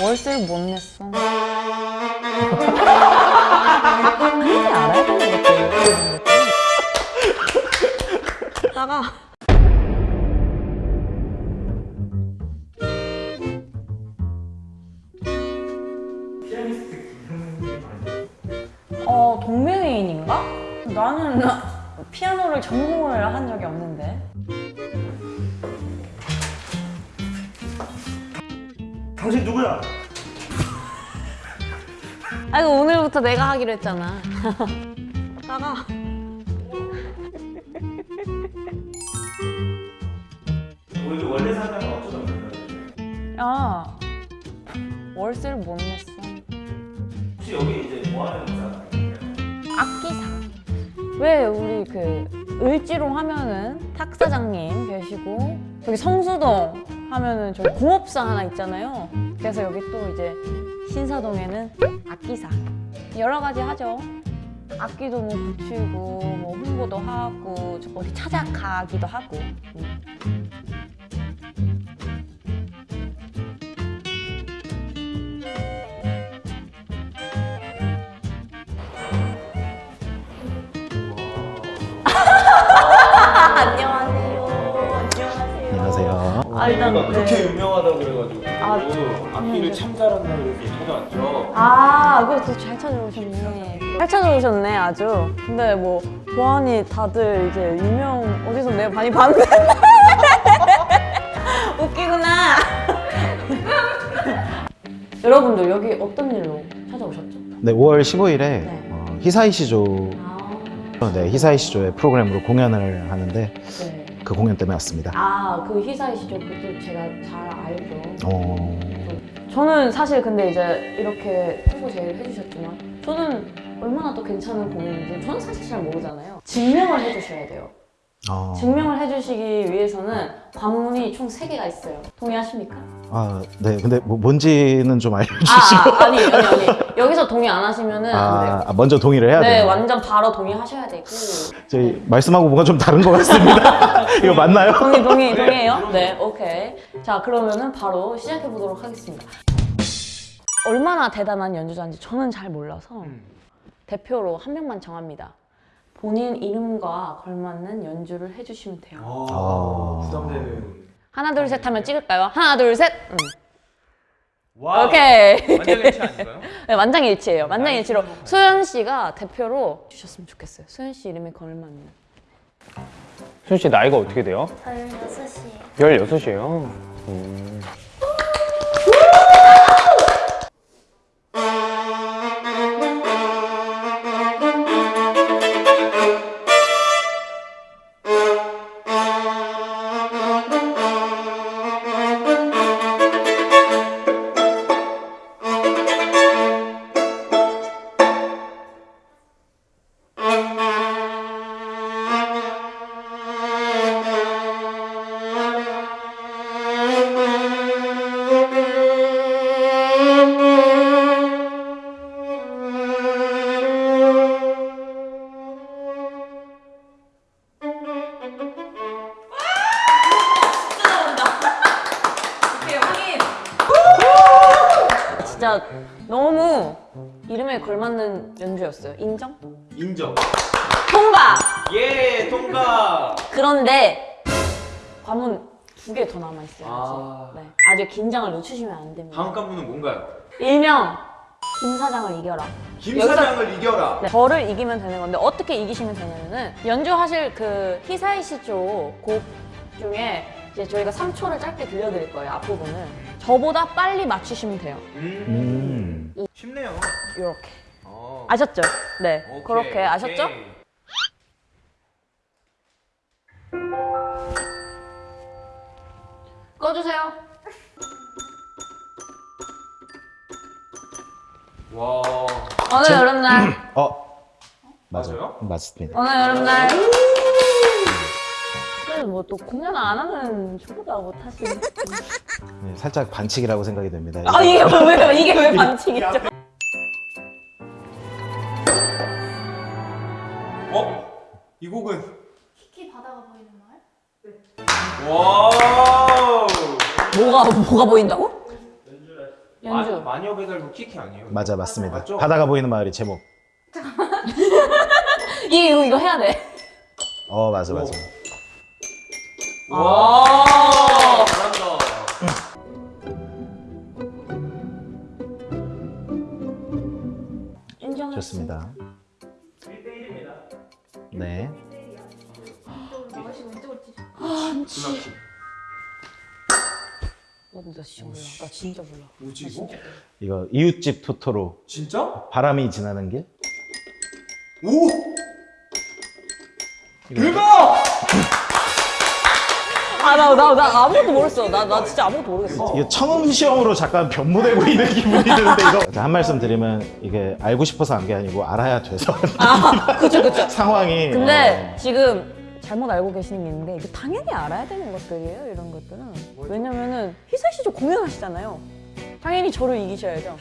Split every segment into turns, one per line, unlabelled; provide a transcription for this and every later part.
월세를 못 냈어. 이게 알아야 되는 것들. 다가 어 동명이인인가? 나는 피아노를 전공을 한 적이 없는데.
당신 누구야?
아이고 오늘부터 내가 하기로 했잖아. 나가.
우리 원래 사장은 어쩌다 만났는데
야 월세를 못 냈어.
혹시 여기 이제 뭐 하는 사람이에요?
악기사. 왜 우리 그 을지로 하면은 탁 사장님 계시고 여기 성수동 하면은 저기 공업사 하나 있잖아요. 그래서 여기 또 이제 신사동에는 악기사. 여러 가지 하죠. 악기도 뭐 붙이고 뭐 홍보도 하고 저 어디 찾아가기도 하고. 일단
우리가 그렇게
네.
유명하다고 그래가지고
아,
악기를
음.
참 잘한다 그래서 찾아왔죠
아, 그것도 잘 찾아오셨네. 잘 찾아오셨네, 아주. 근데 뭐, 보안이 다들 이제 유명, 어디서 내가 많이 봤는데. 웃기구나. 여러분들, 여기 어떤 일로 찾아오셨죠?
네, 5월 15일에
네.
어, 히사이시조
아,
네, 히사이시조의 프로그램으로 공연을 하는데
네.
그 공연 때문에 왔습니다.
아, 그 희사이시죠? 그것도 제가 잘 알죠.
어,
저는 사실 근데 이제 이렇게 홍보 제의를 해주셨지만 저는 얼마나 또 괜찮은 공연인지 저는 사실 잘 모르잖아요. 증명을 해주셔야 돼요.
어,
증명을 해주시기 위해서는 관문이 총 3개가 있어요. 동의하십니까?
아, 네, 근데 뭐 뭔지는 좀 알려주시고.
아, 아 니, 아니, 아니. 여기서 동의 안 하시면은 안 돼요.
아, 아, 먼저 동의를 해야
네,
돼요.
완전 바로 동의하셔야 되고.
저희 말씀하고 뭔가 좀 다른 것 같습니다. 이거 맞나요?
동의, 동의, 동의해요? 네, 오케이. 자, 그러면 은 바로 시작해 보도록 하겠습니다. 얼마나 대단한 연주자인지 저는 잘 몰라서 대표로 한 명만 정합니다. 본인 이름과 걸맞는 연주를 해주시면 돼요.
아.
부담되는
하나, 둘, 셋 하면 찍을까요? 하나, 둘, 셋! 음.
와
오케이.
만장일치 아닌가요?
네, 만장일치예요. 만장일치로 소연 씨가 대표로 주셨으면 좋겠어요. 소연 씨 이름에 걸맞는.
순씨 나이가 어떻게 돼요?
16시에
16이에요.
진짜 너무 이름에 걸맞는 연주였어요. 인정?
인정
통과!
예 통과
그런데 관문 두 개 더 남아 있어요.
아.
네. 아직 긴장을 늦추시면 안 됩니다.
다음 관문은 뭔가요?
일명 김 사장을 이겨라.
김 사장을 이겨라
네, 저를 이기면 되는 건데 어떻게 이기시면 되냐면은 연주하실 그 히사이시조 곡 중에 이제 저희가 3초를 짧게 들려드릴 거예요 앞부분을 저보다 빨리 맞추시면 돼요
음,
음,
쉽네요
이렇게
어.
아셨죠? 네
오케이,
그렇게 아셨죠?
오케이.
꺼주세요
와
어느 여름날
어,
맞아요?
맞습니다.
어느 여름날 뭐 또 공연 안 하면 저보다 못하시네
네, 살짝 반칙이라고 생각이 됩니다.
아 이게 왜 이게 왜 반칙이죠?
어? 이 곡은
키키 바다가 보이는 마을?
와
뭐가 뭐가 보인다고? 연주.
마녀 배달부 키키 아니에요?
맞아 맞습니다.
맞죠?
바다가 보이는 마을이 제목.
이 이거, 이거 해야 돼.
어 맞아 맞아.
와 잘한다.
인정.
좋습니다.
1대1입니다.
네.
준하키.
어, 나 진짜 몰라. 나 진짜 몰라.
뭐지 이거?
이거 이웃집 토토로
진짜?
바람이 지나는 길.
오! 대박!
아, 나, 나, 나 아무것도 모르겠어. 나, 나 진짜 아무것도 모르겠어.
이거 청음 시험으로 잠깐 변모되고 있는 기분이 드는데 이거 한 말씀 드리면 이게 알고 싶어서 한 게 아니고 알아야 돼서
아, 그쵸, 그쵸.
상황이
근데 지금 잘못 알고 계시는 게 있는데 이거 당연히 알아야 되는 것들이에요 이런 것들은 왜냐면은 희사 씨좀 공연하시잖아요 당연히 저를 이기셔야죠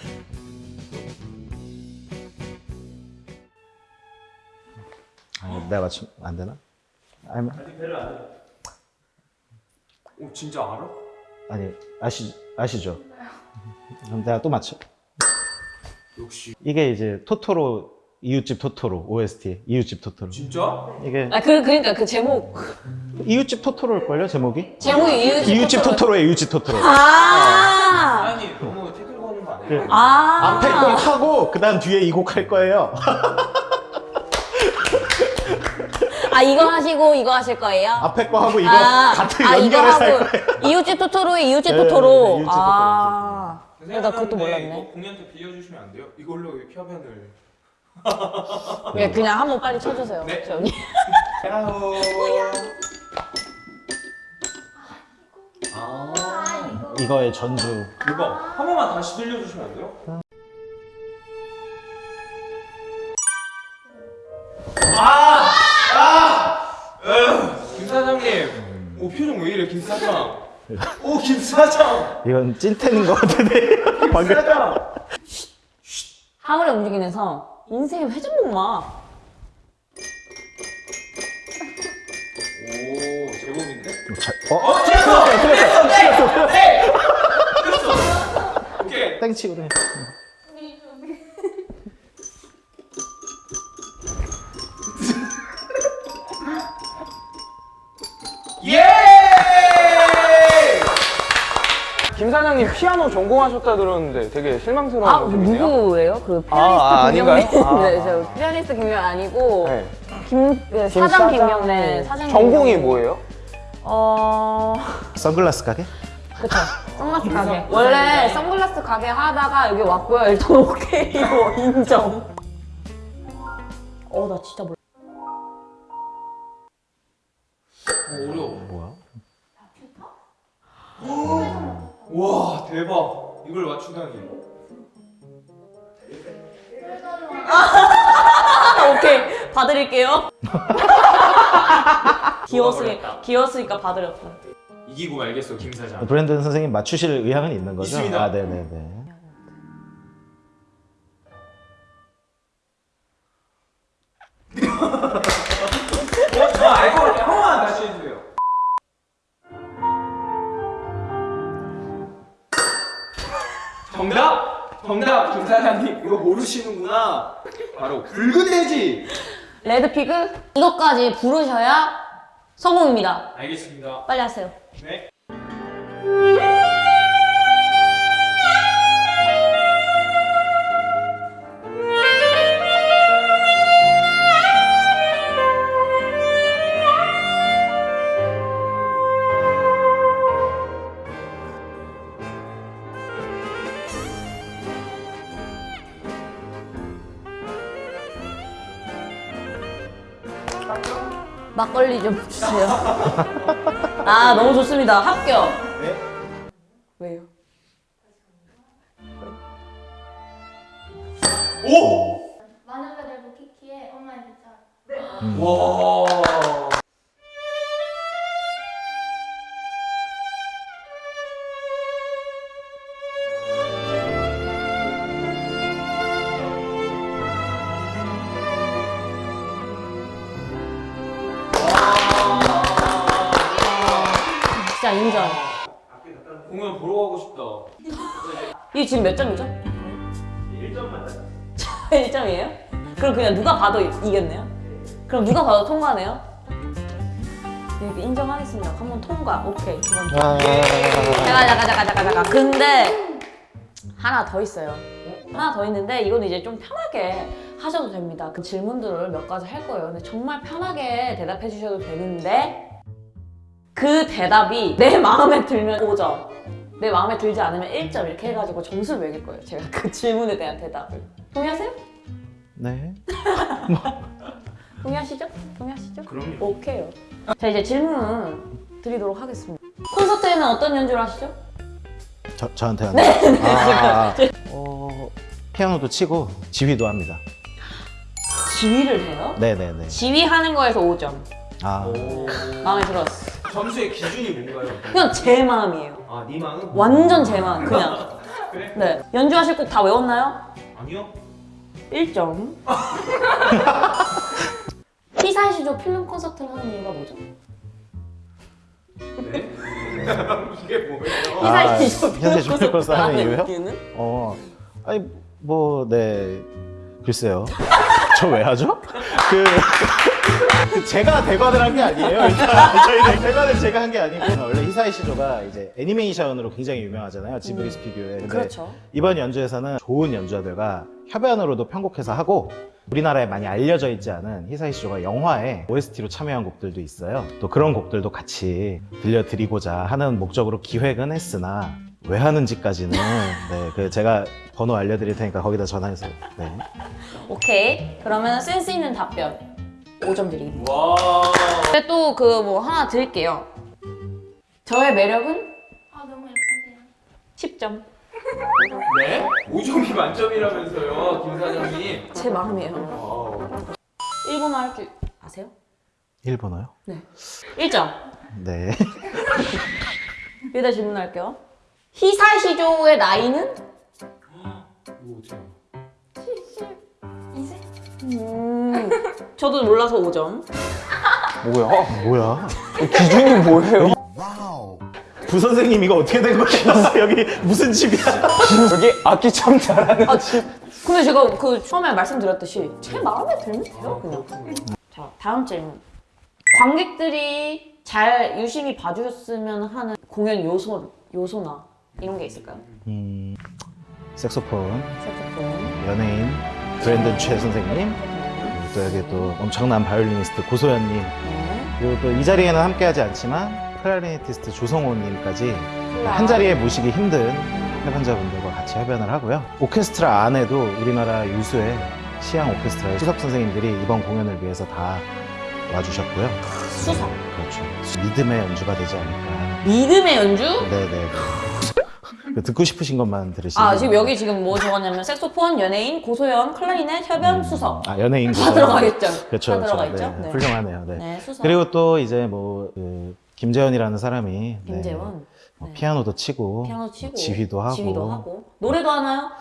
어, 내가 맞추면 안 되나? 아니,
아직 배를 안 해.
오 진짜 알아?
아니 아시 아시죠? 그럼 내가 또 맞춰.
역시
이게 이제 토토로 이웃집 토토로 OST 이웃집 토토로
진짜?
이게
아 그, 그러니까 그 제목
이웃집 토토로일 걸요 제목이?
제목이 이웃집,
이웃집 토토로 의 이웃집 토토로.
아,
아니 너무 태클 거는 거 아니야?
아
앞에 거 하고 그다음 뒤에 이 곡 할 거예요.
아 이거 하시고 이거 하실 거예요?
앞에 거 하고 이거
아,
같은
아, 이거
연결해서 할
하고
거예요.
이웃집 토토로의 이웃집
네,
토토로
네, 이웃집 토토로.
아
생각하는데
나 그것도 몰랐네.
이거 공연 때 빌려주시면 안 돼요? 이걸로 협연을
예, 그냥 한번 빨리 쳐주세요
네.
저 언니
야호
아아 이거
이거의 전주.
대박 한 번만 다시 들려주시면 안 돼요? 김 사장님 오 표정 왜 이래 김 사장? 오 김 사장!
이건 찐텐인 것 같은데. 방금.
사장!
하울의 움직이는 성 인생의 회전목마.
오 제법인데?
자, 어?
어 틀렸어! 틀렸어 틀렸어 네 틀렸어. 오케이.
땡치고 그
김 사장님 피아노 전공하셨다 들었는데 되게 실망스러운
아
모습이네요.
누구예요? 그 피아니스트
아, 아, 아.
네, 저 피아니스트 김명 아니고
네. 김그김
사장
사장-
김명래 네, 사장
전공이. 뭐예요?
어
선글라스 가게?
그쵸 선글라스 가게 원래 선글라스 가게 하다가 여기 왔고요 일단 오케이요 인정 어 나 진짜 몰라
어, 어려워
뭐야?
와 대박 이걸 맞추다니
아, 오케이 봐드릴게요 귀여웠으니까 귀여웠으니까 봐드렸다
이기고 말겠어 김 사장
브랜든 선생님 맞추실 의향은 있는 거죠?
있습니다.
아, 네네네.
정답? 정답. 김 사장님 이거 모르시는구나. 바로 붉은 돼지.
레드피그 이것까지 부르셔야 성공입니다.
알겠습니다.
빨리 하세요.
네
막걸리 좀 주세요. 아 너무 좋습니다. 합격 인정
공연 보러 가고 싶다
이게 지금 몇 점이죠?
1점만 딱.
1점이에요? 그럼 그냥 누가 봐도 이- 이겼네요? 그럼 누가 봐도 통과네요? 이렇게 인정하겠습니다. 한번 통과. 오케이. 이번 번.
아,
잠깐 잠깐 잠깐 잠깐 잠깐. 근데 하나 더 있어요. 하나 더 있는데 이건 이제 좀 편하게 하셔도 됩니다. 그 질문들을 몇 가지 할 거예요. 근데 정말 편하게 대답해 주셔도 되는데 그 대답이 내 마음에 들면 5점, 내 마음에 들지 않으면 1점 이렇게 해가지고 점수를 매길 거예요. 제가 그 질문에 대한 대답을. 동의하세요?
네.
동의하시죠? 동의하시죠?
그럼요.
오케이요. 자 이제 질문 드리도록 하겠습니다. 콘서트에는 어떤 연주를 하시죠?
저, 저한테 하는 네, 아, 어, 피아노도 치고 지휘도 합니다.
지휘를 해요?
네네네.
지휘하는 거에서 5점.
아,
마음에 들었어.
점수의 기준이 뭔가요?
그냥 제 마음이에요.
아, 네 마음?
완전 제 마음, 그냥.
그래?
네. 연주하실 곡 다 외웠나요?
아니요.
1점. 피사시조 필름 콘서트를 하는 이유가 뭐죠?
네? 이게 뭐예요?
아,
피사시조
필름 콘서트 하는 이유요?
이유는?
어, 아니 뭐 네, 글쎄요. 저 왜 하죠? 그, 그 제가 대관을 한 게 아니에요. 저희 대관을 제가 한 게 아니고 원래 히사이 시조가 이제 애니메이션으로 굉장히 유명하잖아요. 지브리 스튜디오에. 근데
그렇죠.
이번 연주에서는 좋은 연주자들과 협연으로도 편곡해서 하고 우리나라에 많이 알려져 있지 않은 히사이 시조가 영화에 OST로 참여한 곡들도 있어요. 또 그런 곡들도 같이 들려드리고자 하는 목적으로 기획은 했으나 왜 하는지까지는 네, 그 제가 번호 알려드릴 테니까 거기다 전화해서 네.
오케이. 그러면 센스 있는 답변 5점 드리겠습니다.
와.
근데 또 그 뭐 하나 드릴게요. 저의 매력은
아 너무 예쁘세요.
10점.
네? 5점이 만점이라면서요, 김 사장님.
제 마음이에요.
wow.
일본어 할 줄 아세요?
일본어요?
네. 1점.
네.
여기다 질문할게요. 히사시조의 나이는?
이거 어떻게
이세?
음, 저도 몰라서 5점.
뭐야?
뭐야?
기준이 뭐예요?
부선생님 이거 어떻게 된 거예요? 여기 무슨 집이야?
여기 악기 참 잘하는
아, 지- 근데 제가 그 처음에 말씀드렸듯이 제 마음에 들면 돼요, 그냥. 자, 다음 질문. 관객들이 잘 유심히 봐주셨으면 하는 공연 요소, 요소나 이런 게 있을까요?
음, 색소폰,
색소폰.
연예인, 브랜든 최 선생님, 그리고 또 엄청난 바이올리니스트 고소연님,
네.
그리고 또 이 자리에는 함께하지 않지만 클라리네티스트 조성호님까지 한 자리에 모시기 힘든 협연자분들과 같이 협연을 하고요. 오케스트라 안에도 우리나라 유수의 시향 오케스트라의 수석 선생님들이 이번 공연을 위해서 다 와주셨고요.
수석.
그렇죠. 믿음의 연주가 되지 않을까.
믿음의 연주?
네네. 그 듣고 싶으신 것만 들으시면.
아, 지금 여기 지금 뭐 적었냐면 색소폰, 연예인, 고소연, 클라리넷, 협연, 수석.
아 연예인
다
고소연.
들어가 있죠.
그렇죠.
다 들어가
그렇죠.
있죠.
네,
네.
훌륭하네요. 네.
네, 수석.
그리고 또 이제 뭐 그, 김재현이라는 사람이 네,
김재원.
뭐
네.
피아노도 치고,
피아노 치고
지휘도 하고,
지휘도 하고 노래도 하나요?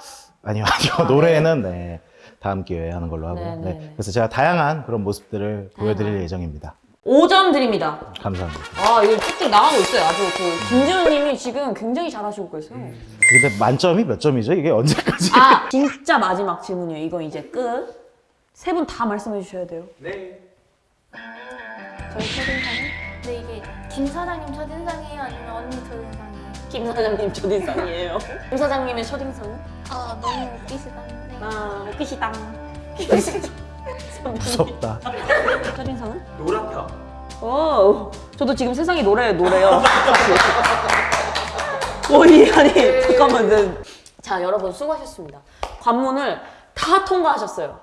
아니요 아니요 노래는 네, 다음 기회에 하는 걸로 하고요.
네,
네. 그래서 제가 다양한 그런 모습들을 보여드릴. 예정입니다.
5점 드립니다.
감사합니다.
아, 이거 쭉쭉 나가고 있어요. 아주 그 김지훈 님이 지금 굉장히 잘하시고 계세요.
근데 만점이 몇 점이죠? 이게 언제까지?
아, 진짜 마지막 질문이에요. 이건 이제 끝. 세 분 다 말씀해 주셔야 돼요.
네.
저희 첫인상은
근데 이게 김 사장님 첫인상이에요? 아니면 언니 첫인상이에요?
김 사장님 첫인상이에요. 김 사장님의 첫인상은?
아 너무 웃기시다는데.
아, 웃기시당.
무섭다.
첫인상은?
노랗다.
오, 저도 지금 세상이 노래 노래요. 오이 아니 잠깐만. 네. 자 여러분 수고하셨습니다. 관문을 다 통과하셨어요.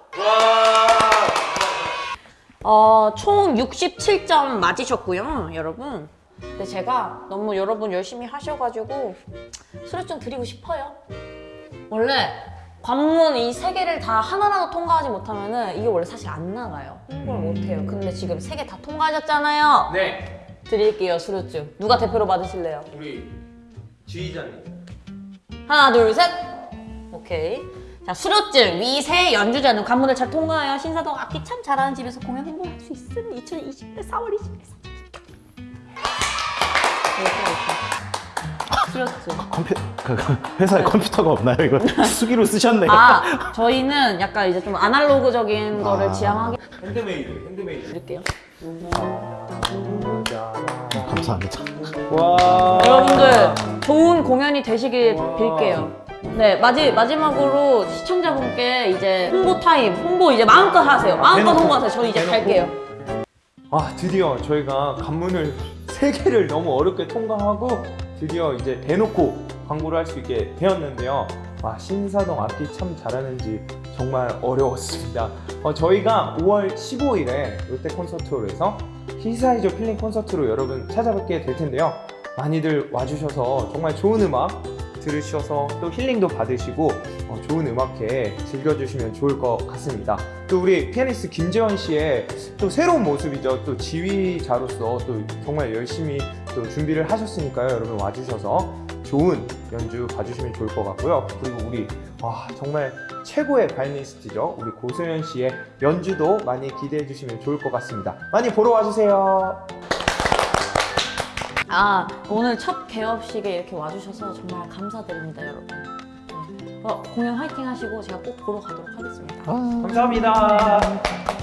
어, 총 67점 맞으셨고요, 여러분. 근데 제가 너무 여러분 열심히 하셔가지고 수료 좀 드리고 싶어요. 원래 관문 이 세 개를 다 하나라도 통과하지 못하면 은 이게 원래 사실 안 나가요. 홍보를 못해요. 근데 지금 세 개 다 통과하셨잖아요.
네.
드릴게요, 수료증. 누가 대표로 받으실래요?
우리 지휘자님.
하나, 둘, 셋. 오케이. 자, 수료증. 위세 연주자는 관문을 잘 통과하여 신사동 악기 참 잘하는 집에서 공연 홍보할 수 있음. 2020년 4월 20일. 이렇 스트레스.
컴퓨 그 회사에 컴퓨터가 없나요? 이거 수기로 쓰셨네요.
아 저희는 약간 이제 좀 아날로그적인
아.
거를 지향하게
handmade, handmade.
드릴게요.
감사합니다.
와.
여러분들 좋은 공연이 되시길 빌게요. 네 마지 마지막으로 시청자분께 이제 홍보 타임 홍보 이제 마음껏 하세요. 마음껏
대놓고.
홍보하세요. 저는 이제
대놓고.
갈게요.
아 드디어 저희가 관문을 세 개를 너무 어렵게 통과하고 드디어 이제 대놓고 광고를 할 수 있게 되었는데요. 와 신사동 악기 참 잘하는지 정말 어려웠습니다. 어, 저희가 5월 15일에 롯데 콘서트홀에서 히사이시 조 힐링 콘서트로 여러분 찾아뵙게 될 텐데요. 많이들 와주셔서 정말 좋은 음악 들으셔서 또 힐링도 받으시고 어, 좋은 음악회 즐겨주시면 좋을 것 같습니다. 또 우리 피아니스트 김재원 씨의 또 새로운 모습이죠. 또 지휘자로서 또 정말 열심히 또 준비를 하셨으니까요. 여러분 와주셔서 좋은 연주 봐주시면 좋을 것 같고요. 그리고 우리 와 정말 최고의 바이올리니스트죠. 우리 고소연 씨의 연주도 많이 기대해 주시면 좋을 것 같습니다. 많이 보러 와주세요.
아 오늘 첫 개업식에 이렇게 와주셔서 정말 감사드립니다, 여러분. 네. 어, 공연 화이팅 하시고 제가 꼭 보러 가도록 하겠습니다.
감사합니다.